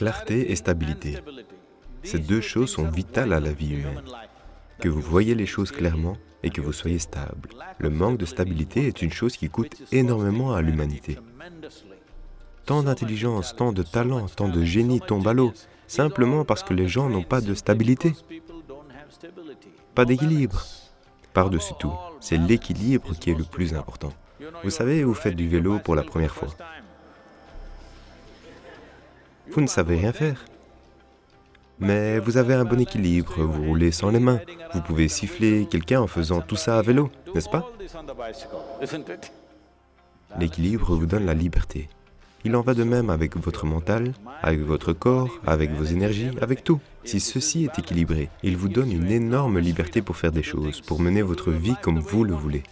Clarté et stabilité. Ces deux choses sont vitales à la vie humaine. Que vous voyez les choses clairement et que vous soyez stable. Le manque de stabilité est une chose qui coûte énormément à l'humanité. Tant d'intelligence, tant de talent, tant de génie tombent à l'eau, simplement parce que les gens n'ont pas de stabilité, pas d'équilibre. Par-dessus tout, c'est l'équilibre qui est le plus important. Vous savez, vous faites du vélo pour la première fois. Vous ne savez rien faire. Mais vous avez un bon équilibre, vous roulez sans les mains, vous pouvez siffler quelqu'un en faisant tout ça à vélo, n'est-ce pas? L'équilibre vous donne la liberté. Il en va de même avec votre mental, avec votre corps, avec vos énergies, avec tout. Si ceci est équilibré, il vous donne une énorme liberté pour faire des choses, pour mener votre vie comme vous le voulez.